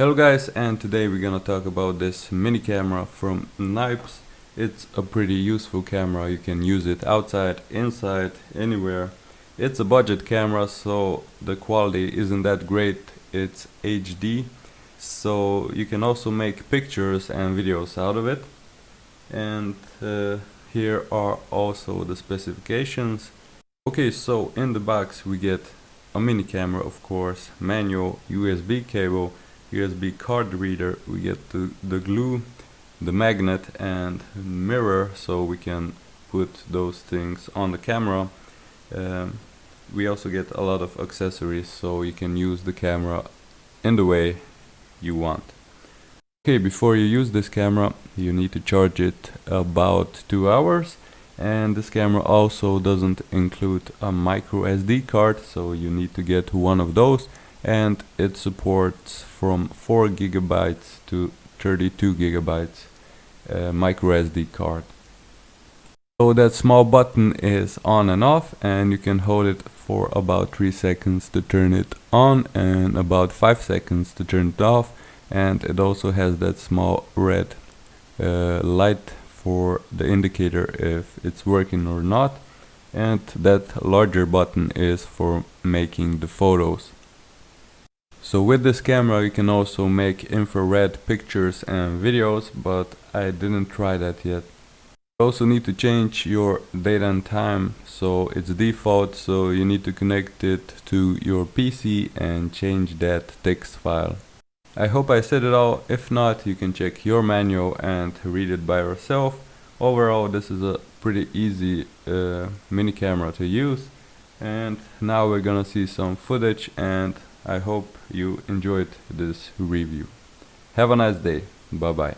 Hello guys and today we're gonna talk about this mini camera from Nipes. It's a pretty useful camera, you can use it outside, inside, anywhere. It's a budget camera so the quality isn't that great, it's HD. So you can also make pictures and videos out of it. And uh, here are also the specifications. Okay so in the box we get a mini camera of course, manual, USB cable, USB card reader we get the, the glue the magnet and mirror so we can put those things on the camera. Um, we also get a lot of accessories so you can use the camera in the way you want. Okay before you use this camera you need to charge it about two hours and this camera also doesn't include a micro SD card so you need to get one of those and it supports from 4 gigabytes to 32 gigabytes uh, micro SD card. So that small button is on and off and you can hold it for about 3 seconds to turn it on and about 5 seconds to turn it off and it also has that small red uh, light for the indicator if it's working or not and that larger button is for making the photos. So with this camera you can also make infrared pictures and videos, but I didn't try that yet. You also need to change your date and time, so it's default, so you need to connect it to your PC and change that text file. I hope I said it all, if not you can check your manual and read it by yourself. Overall this is a pretty easy uh, mini camera to use and now we're gonna see some footage and I hope you enjoyed this review. Have a nice day. Bye bye.